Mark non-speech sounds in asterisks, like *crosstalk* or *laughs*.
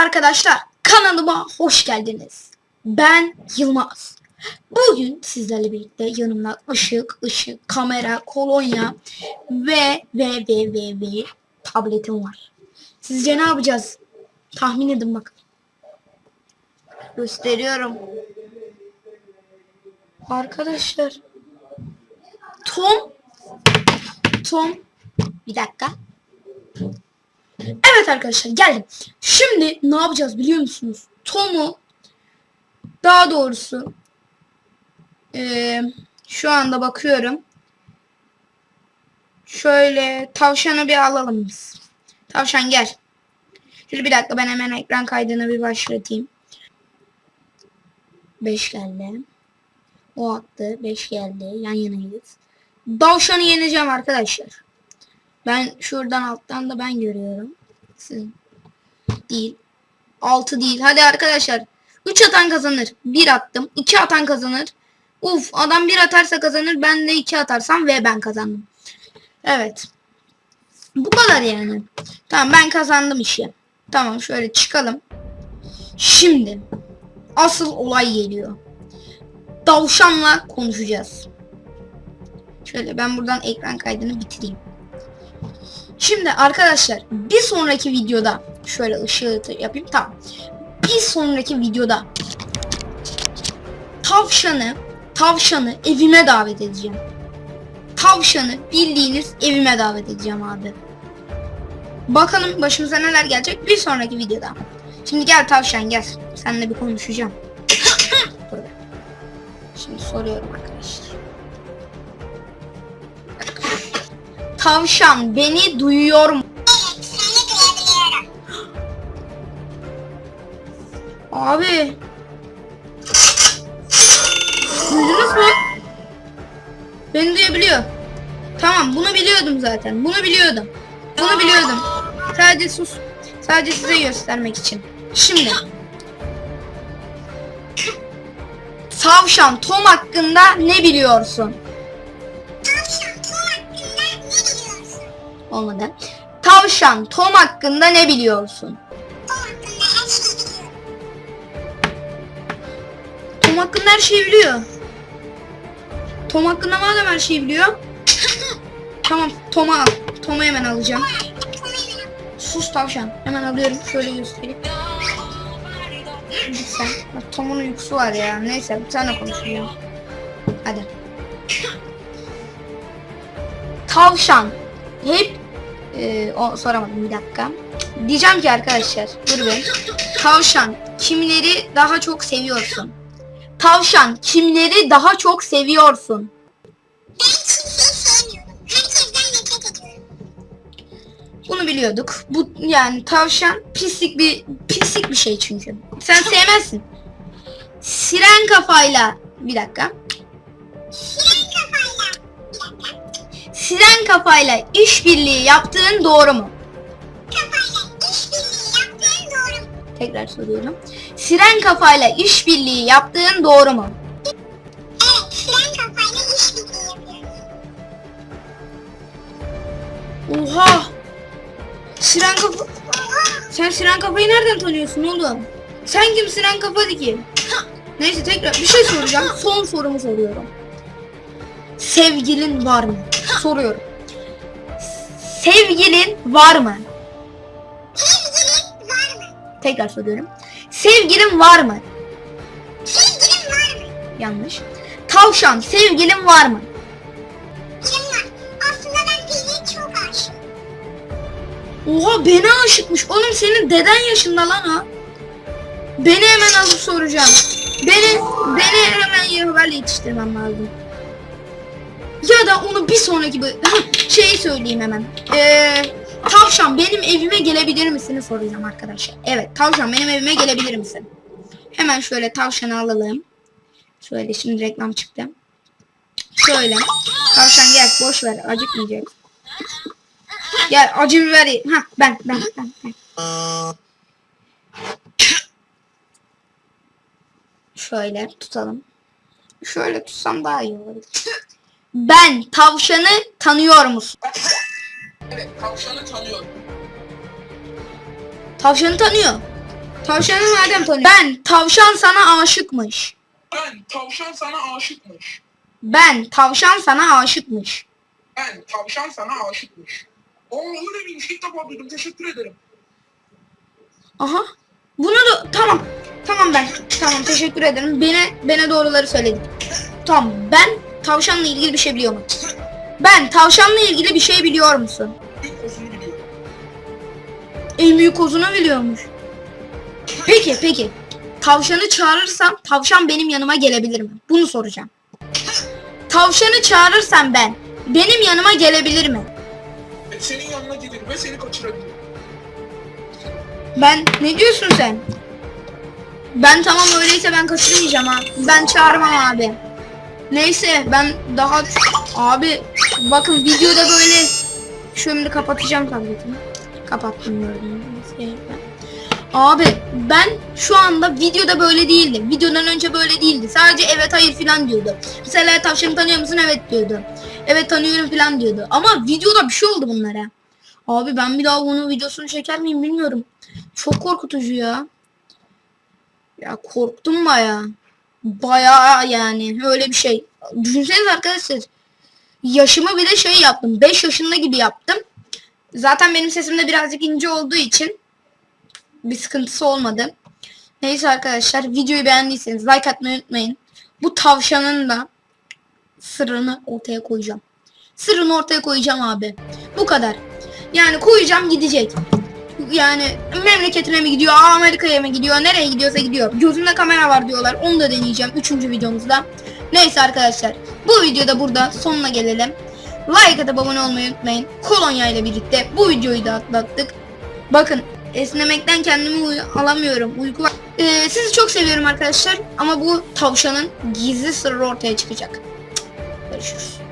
arkadaşlar, kanalıma hoş geldiniz. Ben Yılmaz. Bugün sizlerle birlikte yanımda ışık, ışık, kamera, kolonya ve ve ve ve ve tabletim var. Sizce ne yapacağız? Tahmin edin bakın. Gösteriyorum. Arkadaşlar. Tom. Tom. Bir dakika. Evet arkadaşlar geldim. Şimdi ne yapacağız biliyor musunuz? Tom'u daha doğrusu eee, şu anda bakıyorum. Şöyle tavşanı bir alalım biz. Tavşan gel. Şöyle bir dakika ben hemen ekran kaydını bir başlatayım. 5 geldi. O attı. 5 geldi. Yan yanayız. Tavşanı yeneceğim arkadaşlar. Ben şuradan alttan da ben görüyorum. Siz değil. 6 değil. Hadi arkadaşlar. 3 atan kazanır. 1 attım. 2 atan kazanır. Uf adam 1 atarsa kazanır. Ben de 2 atarsam ve ben kazandım. Evet. Bu kadar yani. Tamam ben kazandım işi. Tamam şöyle çıkalım. Şimdi asıl olay geliyor. Davşanla konuşacağız. Şöyle ben buradan ekran kaydını bitireyim. Şimdi arkadaşlar bir sonraki videoda şöyle ışığı yapayım tamam. Bir sonraki videoda tavşanı tavşanı evime davet edeceğim. Tavşanı bildiğiniz evime davet edeceğim abi. Bakalım başımıza neler gelecek bir sonraki videoda. Şimdi gel tavşan gel. Seninle bir konuşacağım. *coughs* Şimdi soruyorum arkadaşlar. Tavşan beni duyuyor mu? Seni duyabiliyorum. Abi. Duydunuz mu? Beni duyabiliyor. Tamam bunu biliyordum zaten. Bunu biliyordum. Bunu biliyordum. Sadece sus. Sadece size göstermek için. Şimdi. Tavşan Tom hakkında ne biliyorsun? Olmadı. Tavşan Tom hakkında ne biliyorsun? Tom hakkında her şeyi biliyorum. Tom hakkında her şeyi biliyor. Tom hakkında madem her şeyi biliyor. *laughs* tamam Tom'u al. Tom'u hemen alacağım. Sus tavşan. Hemen alıyorum. Şöyle göstereyim. Bak, Tom'un uykusu var ya. Neyse bir tane konuşacağım. Hadi. Tavşan. Hep Ee, o soramadım bir dakika. Diyeceğim ki arkadaşlar dur bir. Tavşan kimleri daha çok seviyorsun? Tavşan kimleri daha çok seviyorsun? Bunu biliyorduk. Bu yani tavşan pislik bir pislik bir şey çünkü. Sen sevmezsin. Siren kafayla bir dakika. Siren. Siren kafayla işbirliği yaptığın doğru mu? Kafayla işbirliği yaptığın doğru mu? Tekrar soruyorum. Siren kafayla işbirliği yaptığın doğru mu? Evet, siren kafayla işbirliği yapıyorum. Oha! Siren kafa... Sen Siren kafayı nereden tanıyorsun oğlum? Sen kim Siren kafa ki? Neyse tekrar bir şey soracağım. Son sorumu soruyorum. Sevgilin var mı? Soruyorum. Sevgilin var mı? Sevgilin var mı? Tekrar soruyorum. Sevgilin var mı? Sevgilin var mı? Yanlış. Tavşan sevgilin var mı? Benim var. Aslında ben Pelin'e çok aşığım. Oha beni aşıkmış. Oğlum senin deden yaşında lan o. Beni hemen alıp soracağım. Beni beni hemen Yahuber'le yetiştirmem lazım. Ya da onu bir sonraki şeyi söyleyeyim hemen. Ee, tavşan benim evime gelebilir misini soracağım arkadaşlar. Evet tavşan benim evime gelebilir misin? Hemen şöyle tavşanı alalım. Şöyle şimdi reklam çıktı. Şöyle. Tavşan gel boş ver acıkmayacak. Gel acı biber. Ha ben ben ben. ben. Şöyle tutalım. Şöyle tutsam daha iyi olur. Ben tavşanı tanıyor musun? Evet, tavşanı tanıyorum. Tavşanı tanıyor. Tavşanı madem tanıyor. Ben tavşan sana aşıkmış. Ben tavşan sana aşıkmış. Ben tavşan sana aşıkmış. Ben tavşan sana aşıkmış. Oo öyle miymiş? İlk defa duydum. Teşekkür ederim. Aha. Bunu da tamam. Tamam ben. Tamam teşekkür ederim. Beni bana doğruları söyledin. Tamam ben tavşanla ilgili bir şey biliyor musun? Ben tavşanla ilgili bir şey biliyor musun? İlk kozunu biliyorum. En büyük kozunu biliyormuş. Peki peki. Tavşanı çağırırsam tavşan benim yanıma gelebilir mi? Bunu soracağım. Tavşanı çağırırsam ben benim yanıma gelebilir mi? Senin yanına gelir ve seni kaçırabilir. Ben ne diyorsun sen? Ben tamam öyleyse ben kaçırmayacağım ha. Ben çağırmam abi. Neyse ben daha abi bakın videoda böyle şimdi kapatacağım tabletimi. Kapattım gördüğünüz. Abi ben şu anda videoda böyle değildim. Videodan önce böyle değildi. Sadece evet hayır filan diyordu. Mesela tavşanı tanıyor musun? Evet diyordu. Evet tanıyorum filan diyordu. Ama videoda bir şey oldu bunlara. Abi ben bir daha bunun videosunu çeker miyim bilmiyorum. Çok korkutucu ya. Ya korktum baya. Baya yani öyle bir şey. Düşünsenize arkadaşlar. Yaşımı bile şey yaptım. 5 yaşında gibi yaptım. Zaten benim sesim de birazcık ince olduğu için bir sıkıntısı olmadı. Neyse arkadaşlar videoyu beğendiyseniz like atmayı unutmayın. Bu tavşanın da sırrını ortaya koyacağım. Sırrını ortaya koyacağım abi. Bu kadar. Yani koyacağım gidecek. Yani memleketine mi gidiyor, Amerika'ya mı gidiyor, nereye gidiyorsa gidiyor. Gözümde kamera var diyorlar. Onu da deneyeceğim 3. videomuzda. Neyse arkadaşlar. Bu videoda burada sonuna gelelim. Like atıp abone olmayı unutmayın. Kolonya ile birlikte bu videoyu da atlattık. Bakın esnemekten kendimi alamıyorum. Uyku var. Ee, sizi çok seviyorum arkadaşlar. Ama bu tavşanın gizli sırrı ortaya çıkacak. Görüşürüz.